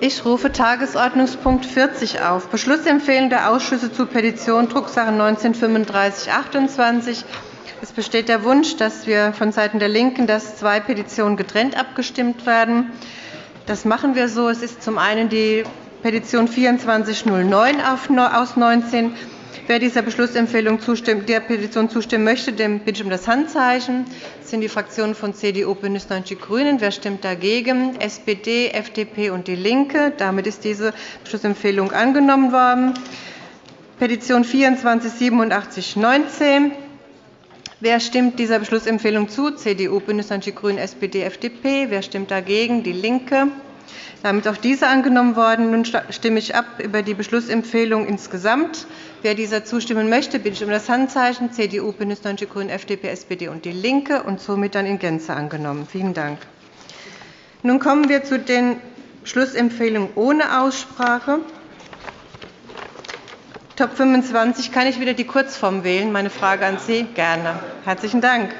Ich rufe Tagesordnungspunkt 40 auf, Beschlussempfehlung der Ausschüsse zu Petition Drucksache 19-3528. Es besteht der Wunsch, dass wir vonseiten der LINKEN, dass zwei Petitionen getrennt abgestimmt werden. Das machen wir so. Es ist zum einen die Petition 2409 aus 19 Wer dieser Beschlussempfehlung zustimmt, der Petition zustimmen möchte, dem bitte ich um das Handzeichen. Das sind die Fraktionen von CDU, BÜNDNIS 90 die GRÜNEN. Wer stimmt dagegen? SPD, FDP und DIE LINKE. Damit ist diese Beschlussempfehlung angenommen worden. Petition 248719. Wer stimmt dieser Beschlussempfehlung zu? CDU, BÜNDNIS 90 die GRÜNEN, SPD, FDP. Wer stimmt dagegen? DIE LINKE. Damit auch diese angenommen worden. Nun stimme ich ab über die Beschlussempfehlung insgesamt. Wer dieser zustimmen möchte, bitte ich um das Handzeichen. CDU, BÜNDNIS 90 die GRÜNEN, FDP, SPD und DIE LINKE und somit dann in Gänze angenommen. Vielen Dank. Nun kommen wir zu den Beschlussempfehlungen ohne Aussprache. Top 25 kann ich wieder die Kurzform wählen. Meine Frage an Sie gerne. Herzlichen Dank.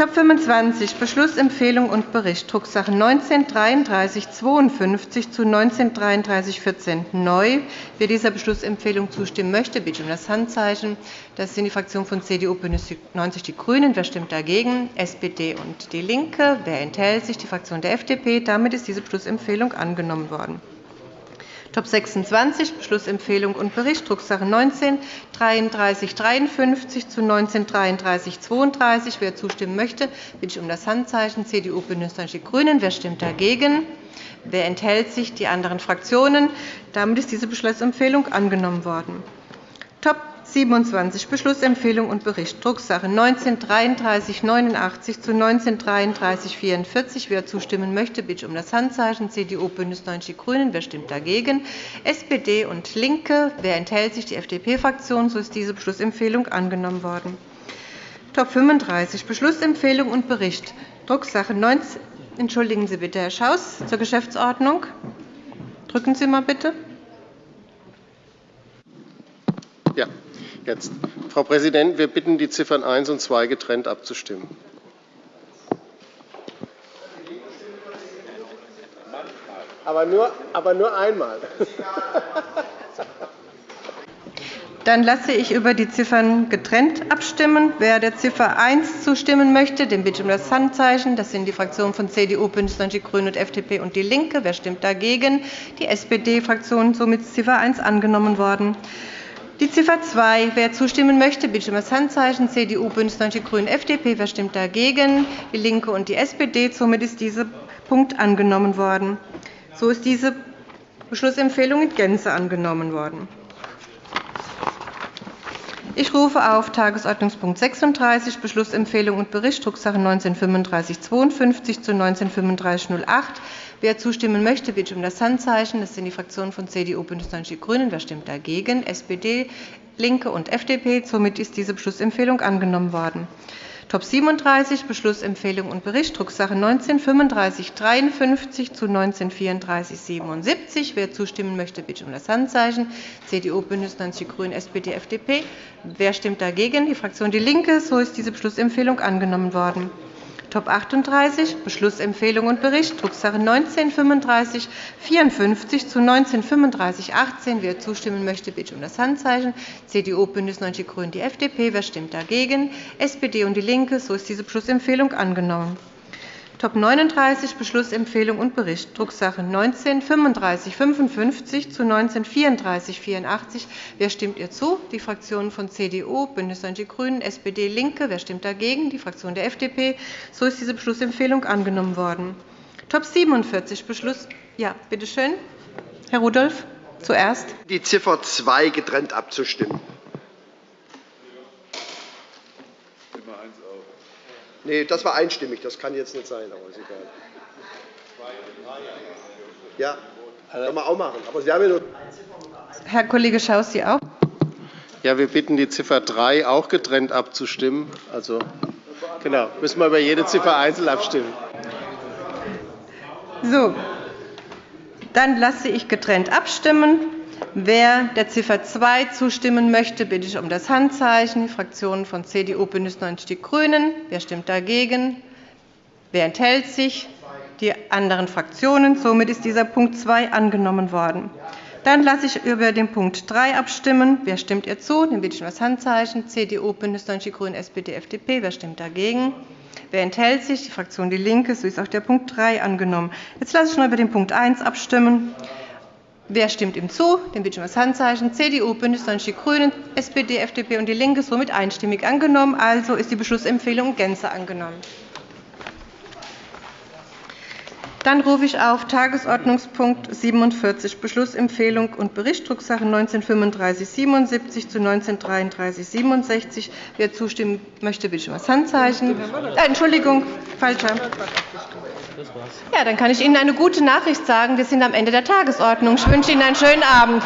Top 25 Beschlussempfehlung und Bericht Drucksache 19-3352 zu 19-3314 neu. Wer dieser Beschlussempfehlung zustimmen möchte, bitte um das Handzeichen. Das sind die Fraktionen von CDU, BÜNDNIS 90 die GRÜNEN. Wer stimmt dagegen? SPD und DIE LINKE. Wer enthält sich? Die Fraktion der FDP. Damit ist diese Beschlussempfehlung angenommen worden. Top 26 Beschlussempfehlung und Bericht Drucksache 19 3353 zu 19 3332. Wer zustimmen möchte, bitte ich um das Handzeichen. CDU, BÜNDNIS 90 die GRÜNEN. Wer stimmt dagegen? Wer enthält sich? Die anderen Fraktionen. Damit ist diese Beschlussempfehlung angenommen worden. Top 27 Beschlussempfehlung und Bericht Drucksache 19-3389 zu 19-3344. Wer zustimmen möchte, bitte um das Handzeichen. CDU, BÜNDNIS 90 die GRÜNEN. Wer stimmt dagegen? SPD und LINKE. Wer enthält sich? Die FDP-Fraktion. So ist diese Beschlussempfehlung angenommen worden. Top 35 Beschlussempfehlung und Bericht Drucksache 19 Entschuldigen Sie bitte, Herr Schaus, zur Geschäftsordnung. Drücken Sie mal bitte. Jetzt. Frau Präsidentin, wir bitten, die Ziffern 1 und 2 getrennt abzustimmen. Aber nur, aber nur einmal. Dann lasse ich über die Ziffern getrennt abstimmen. Wer der Ziffer 1 zustimmen möchte, dem bitte ich um das Handzeichen. Das sind die Fraktionen von CDU, BÜNDNIS 90 die GRÜNEN und FDP und DIE LINKE. Wer stimmt dagegen? Die SPD-Fraktion. Somit ist Ziffer 1 angenommen worden. Die Ziffer 2. Wer zustimmen möchte, bitte um das Handzeichen. CDU, BÜNDNIS 90 die GRÜNEN, FDP. Wer stimmt dagegen? DIE LINKE und die SPD. Somit ist dieser Punkt angenommen worden. So ist diese Beschlussempfehlung in Gänze angenommen worden. Ich rufe auf Tagesordnungspunkt 36, Beschlussempfehlung und Bericht, Drucksache 19-3552 zu 19-3508. Wer zustimmen möchte, bitte um das Handzeichen. Das sind die Fraktionen von CDU, BÜNDNIS 90 die GRÜNEN. Wer stimmt dagegen? SPD, LINKE und FDP. Somit ist diese Beschlussempfehlung angenommen worden. Top 37 Beschlussempfehlung und Bericht Drucksache 19-3553 zu 19-3477. Wer zustimmen möchte, bitte um das Handzeichen. CDU, BÜNDNIS 90 die GRÜNEN, SPD, FDP. Wer stimmt dagegen? Die Fraktion DIE LINKE. So ist diese Beschlussempfehlung angenommen worden. Top 38 Beschlussempfehlung und Bericht Drucksache 19 3554 zu 19 3518. Wer zustimmen möchte, bitte um das Handzeichen. CDU, BÜNDNIS 90 die GRÜNEN, die FDP. Wer stimmt dagegen? SPD und DIE LINKE. So ist diese Beschlussempfehlung angenommen. Top 39 Beschlussempfehlung und Bericht Drucksache 19 3555 zu 19 3484. Wer stimmt ihr zu? Die Fraktionen von CDU, BÜNDNIS 90 die GRÜNEN, SPD, LINKE. Wer stimmt dagegen? Die Fraktion der FDP. So ist diese Beschlussempfehlung angenommen worden. Top 47 Beschluss. Ja, bitte schön. Herr Rudolph, zuerst. Die Ziffer 2 getrennt abzustimmen. Nee, das war einstimmig. Das kann jetzt nicht sein, aber ist egal. Ja, kann man auch machen. Aber Sie haben ja nur Herr Kollege Schaus, Sie auch? Ja, wir bitten, die Ziffer 3 auch getrennt abzustimmen. Also, genau, müssen wir über jede Ziffer einzeln abstimmen. So, dann lasse ich getrennt abstimmen. Wer der Ziffer 2 zustimmen möchte, bitte ich um das Handzeichen. Die Fraktionen von CDU, BÜNDNIS 90 die GRÜNEN. Wer stimmt dagegen? Wer enthält sich? die anderen Fraktionen. Somit ist dieser Punkt 2 angenommen worden. Dann lasse ich über den Punkt 3 abstimmen. Wer stimmt ihr zu? Den bitte ich um das Handzeichen. CDU, BÜNDNIS 90 die GRÜNEN, SPD, FDP. Wer stimmt dagegen? Wer enthält sich? Die Fraktion DIE LINKE. So ist auch der Punkt 3 angenommen. Jetzt lasse ich noch über den Punkt 1 abstimmen. Wer stimmt ihm zu? Den bitte ich um das Handzeichen. CDU, BÜNDNIS 90 die GRÜNEN, SPD, FDP und DIE LINKE. Somit einstimmig angenommen. Also ist die Beschlussempfehlung in Gänze angenommen. Dann rufe ich auf Tagesordnungspunkt 47, Beschlussempfehlung und Bericht, Drucksache 19-3577 zu 19-3367. Wer zustimmen möchte, bitte ich um das Handzeichen. Äh, Entschuldigung, falscher. Ja, dann kann ich Ihnen eine gute Nachricht sagen. Wir sind am Ende der Tagesordnung. Ich wünsche Ihnen einen schönen Abend.